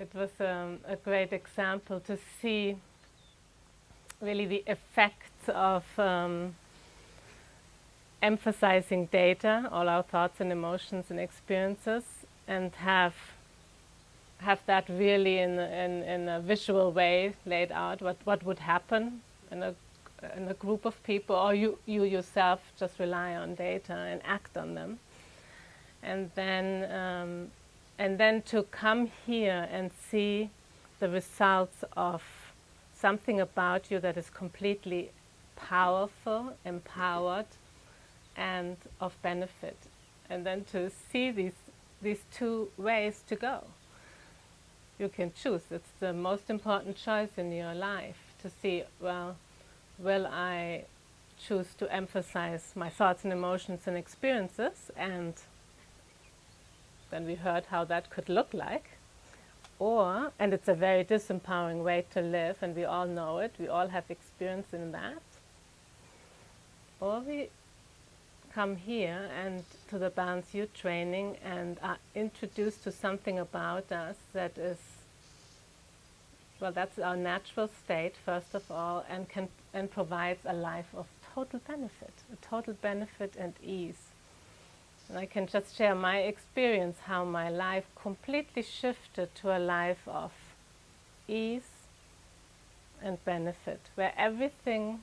it was um, a great example to see really the effects of um, emphasizing data, all our thoughts and emotions and experiences, and have have that really in, in, in a visual way laid out, what, what would happen in a, in a group of people, or you, you yourself just rely on data and act on them. And then, um, and then to come here and see the results of something about you that is completely powerful, empowered, and of benefit. And then to see these, these two ways to go. You can choose. It's the most important choice in your life to see, well, will I choose to emphasize my thoughts and emotions and experiences and then we heard how that could look like or, and it's a very disempowering way to live and we all know it, we all have experience in that or we come here and to the Balanced View training and are introduced to something about us that is, well, that's our natural state, first of all, and, can, and provides a life of total benefit, a total benefit and ease. And I can just share my experience, how my life completely shifted to a life of ease and benefit, where everything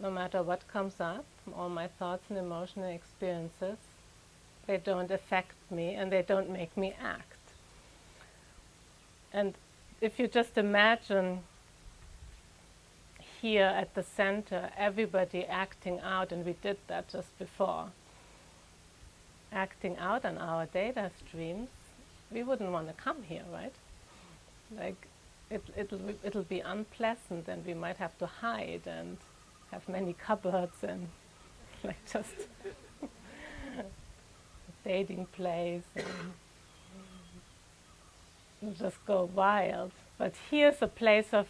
no matter what comes up, all my thoughts and emotional experiences, they don't affect me and they don't make me act. And if you just imagine here at the center, everybody acting out, and we did that just before, acting out on our data streams, we wouldn't want to come here, right? Like, it, it'll, it'll be unpleasant and we might have to hide and have many cupboards and like just a dating place and just go wild. But here's a place of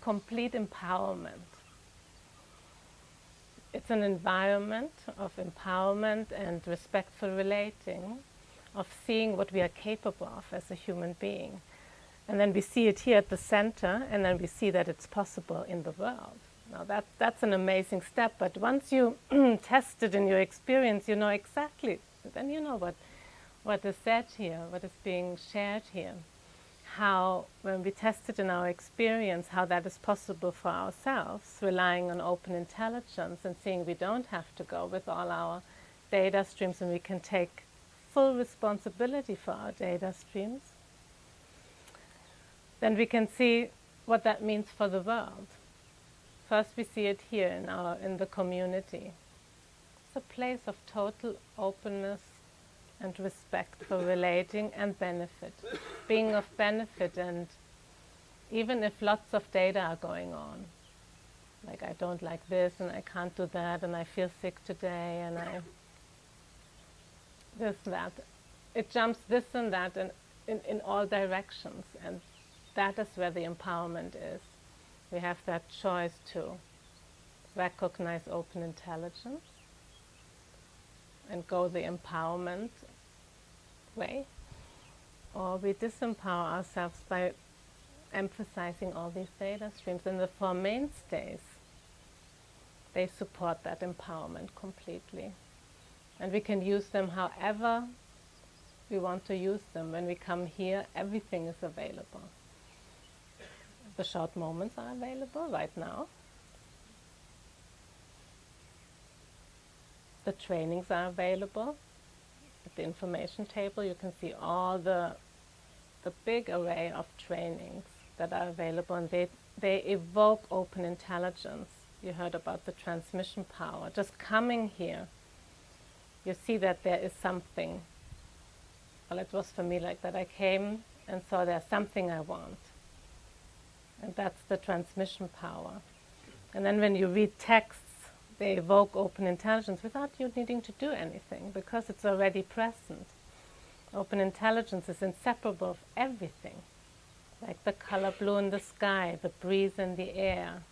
complete empowerment. It's an environment of empowerment and respectful relating, of seeing what we are capable of as a human being. And then we see it here at the center, and then we see that it's possible in the world. Now that, that's an amazing step, but once you test it in your experience, you know exactly, then you know what, what is said here, what is being shared here. How, when we test it in our experience, how that is possible for ourselves, relying on open intelligence and seeing we don't have to go with all our data streams and we can take full responsibility for our data streams, then we can see what that means for the world. First we see it here in, our, in the community. It's a place of total openness and respect for relating and benefit, being of benefit and even if lots of data are going on, like I don't like this and I can't do that and I feel sick today and I this that. It jumps this and that in, in, in all directions and that is where the empowerment is we have that choice to recognize open intelligence and go the empowerment way, or we disempower ourselves by emphasizing all these data streams. And the four mainstays, they support that empowerment completely. And we can use them however we want to use them. When we come here, everything is available. The short moments are available right now. The trainings are available. At the information table you can see all the, the big array of trainings that are available and they, they evoke open intelligence. You heard about the transmission power. Just coming here, you see that there is something. Well, it was for me like that. I came and saw there's something I want. And that's the transmission power. And then when you read texts, they evoke open intelligence without you needing to do anything because it's already present. Open intelligence is inseparable of everything, like the color blue in the sky, the breeze in the air.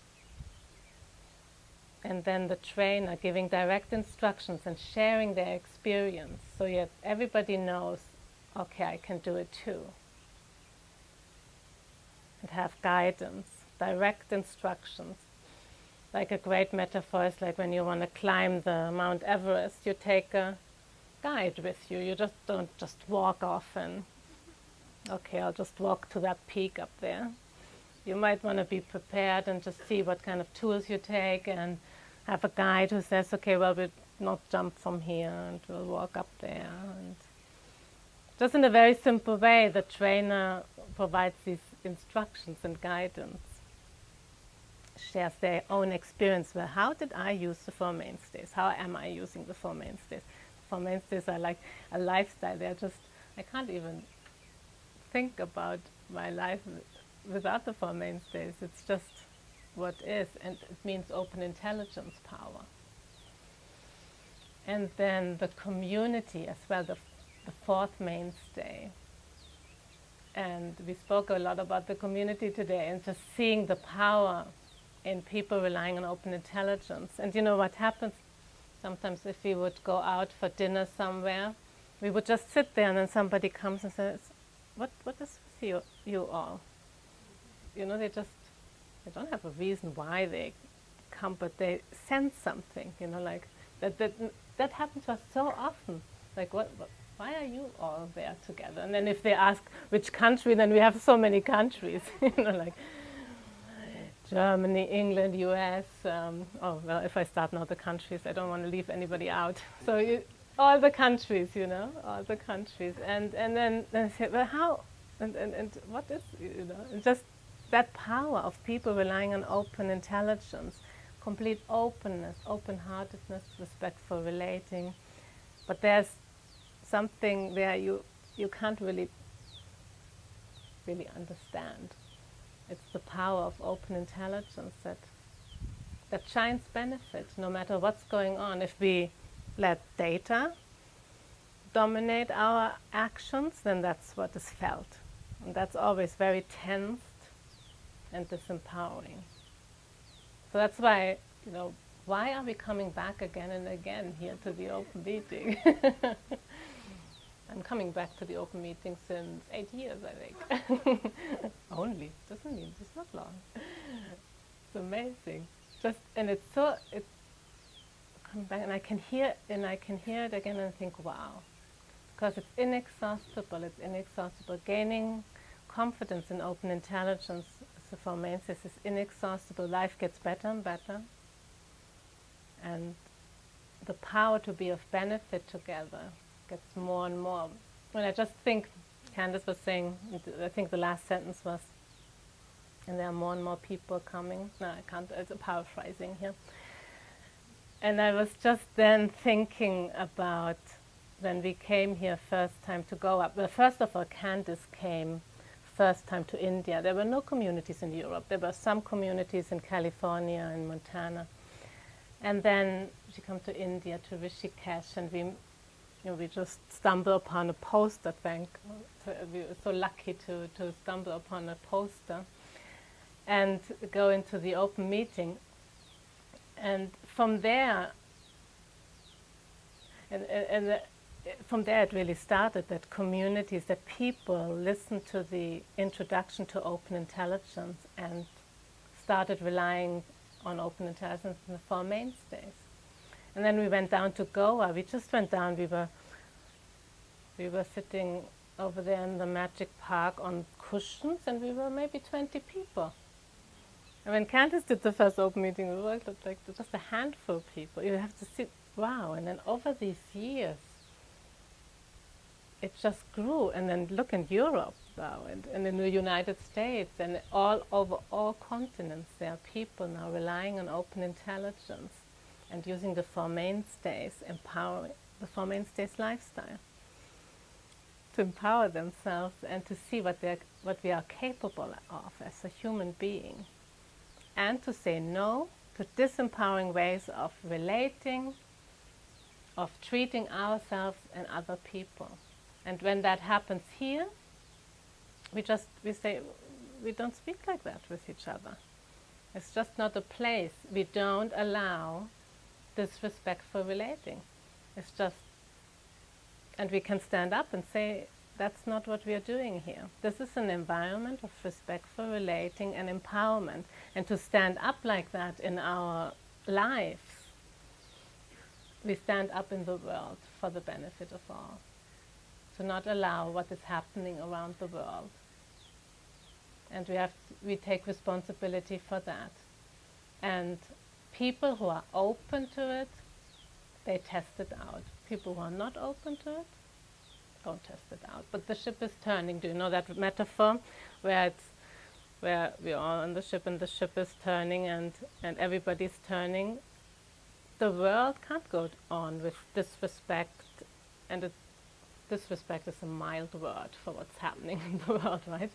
And then the trainer giving direct instructions and sharing their experience so yet everybody knows, okay, I can do it too. and have guidance, direct instructions. Like a great metaphor is like when you want to climb the Mount Everest, you take a guide with you. You just don't just walk off and, okay, I'll just walk to that peak up there. You might want to be prepared and just see what kind of tools you take and have a guide who says, okay, well, we'll not jump from here and we'll walk up there. And just in a very simple way, the trainer provides these instructions and guidance, shares their own experience. Well, how did I use the Four Mainstays? How am I using the Four Mainstays? Four mainstays are like a lifestyle. They're just, I can't even think about my life without the four mainstays. It's just what is, and it means open intelligence power. And then the community as well, the, the fourth mainstay. And we spoke a lot about the community today and just seeing the power in people relying on open intelligence. And you know what happens Sometimes if we would go out for dinner somewhere, we would just sit there and then somebody comes and says, what, what is with you, you all? You know, they just, they don't have a reason why they come, but they sense something, you know, like that, that, that happens to us so often. Like, what, what, why are you all there together? And then if they ask which country, then we have so many countries, you know, like, Germany, England, US. Um, oh, well, if I start now the countries, I don't want to leave anybody out. So you, all the countries, you know, all the countries. And, and then, then say, well, how, and, and, and what is, you know, just that power of people relying on open intelligence, complete openness, open-heartedness, respectful relating. But there's something there you, you can't really, really understand. It's the power of open intelligence that, that shines benefit no matter what's going on. If we let data dominate our actions, then that's what is felt. And that's always very tensed and disempowering. So that's why, you know, why are we coming back again and again here to the open meeting? I'm coming back to the open meeting since eight years, I think. Only doesn't mean it's not long. It's amazing. Just and it's so it's coming back, and I can hear and I can hear it again and think, wow, because it's inexhaustible. It's inexhaustible. Gaining confidence in open intelligence, so Four Mainstays, is inexhaustible. Life gets better and better, and the power to be of benefit together gets more and more. When I just think, Candice was saying, I think the last sentence was, and there are more and more people coming. No, I can't, it's a paraphrasing here. And I was just then thinking about when we came here first time to go up. Well, first of all, Candice came first time to India. There were no communities in Europe. There were some communities in California and Montana. And then she came to India, to Rishikesh, and we you know, we just stumble upon a poster, thank, we were so lucky to, to stumble upon a poster and go into the open meeting. And from there, and, and, and uh, from there it really started that communities, that people listened to the introduction to open intelligence and started relying on open intelligence in the four mainstays. And then we went down to Goa. We just went down. We were we were sitting over there in the magic park on cushions, and we were maybe 20 people. And when Candice did the first open meeting, we were like just a handful of people. You have to sit, wow. And then over these years, it just grew. And then look in Europe now, and, and in the United States, and all over all continents, there are people now relying on open intelligence and using the Four Mainstays, empowering the Four Mainstays lifestyle to empower themselves and to see what, they what we are capable of as a human being and to say no to disempowering ways of relating, of treating ourselves and other people. And when that happens here, we just, we say, we don't speak like that with each other. It's just not a place. We don't allow disrespectful relating. It's just, and we can stand up and say, that's not what we are doing here. This is an environment of respectful relating and empowerment. And to stand up like that in our lives, we stand up in the world for the benefit of all. To not allow what is happening around the world. And we have to, we take responsibility for that. And people who are open to it, they test it out. People who are not open to it, don't test it out. But the ship is turning. Do you know that metaphor where it's where we are on the ship and the ship is turning and, and everybody's turning? The world can't go on with disrespect and it, disrespect is a mild word for what's happening in the world, right?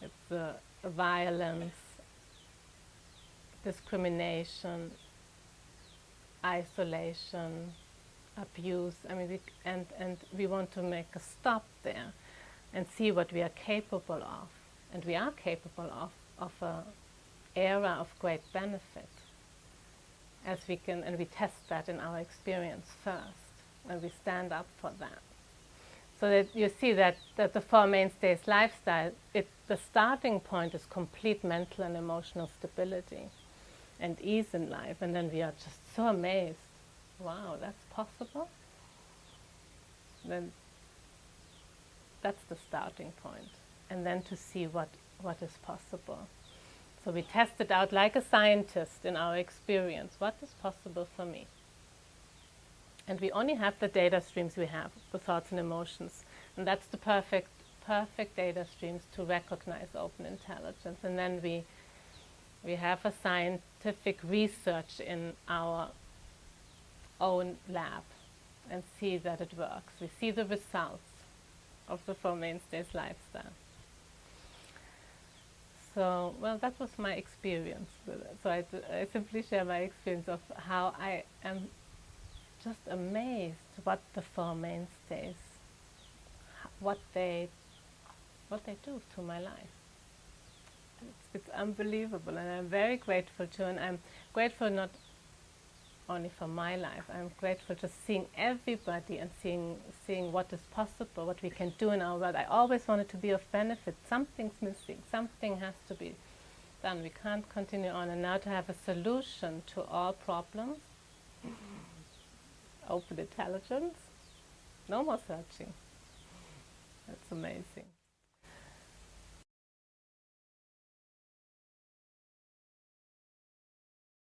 it's violence, discrimination, isolation, abuse. I mean, we, and, and we want to make a stop there and see what we are capable of. And we are capable of, of an era of great benefit. As we can, and we test that in our experience first, and we stand up for that. So that you see that, that the Four Mainstays lifestyle, it, the starting point is complete mental and emotional stability and ease in life. And then we are just so amazed. Wow, that's possible? Then that's the starting point. And then to see what, what is possible. So we test it out like a scientist in our experience. What is possible for me? And we only have the data streams we have, the thoughts and emotions. And that's the perfect, perfect data streams to recognize open intelligence. And then we, we have a scientific research in our own lab and see that it works. We see the results of the Four Mainstays lifestyle. So, well, that was my experience with it. So I, I simply share my experience of how I am just amazed what the Four Mainstays, what they, what they do to my life. It's, it's unbelievable, and I'm very grateful to, and I'm grateful not only for my life. I'm grateful just seeing everybody and seeing seeing what is possible, what we can do in our world. I always wanted to be of benefit. Something's missing. Something has to be done. We can't continue on. And now to have a solution to all problems, open intelligence, no more searching. That's amazing.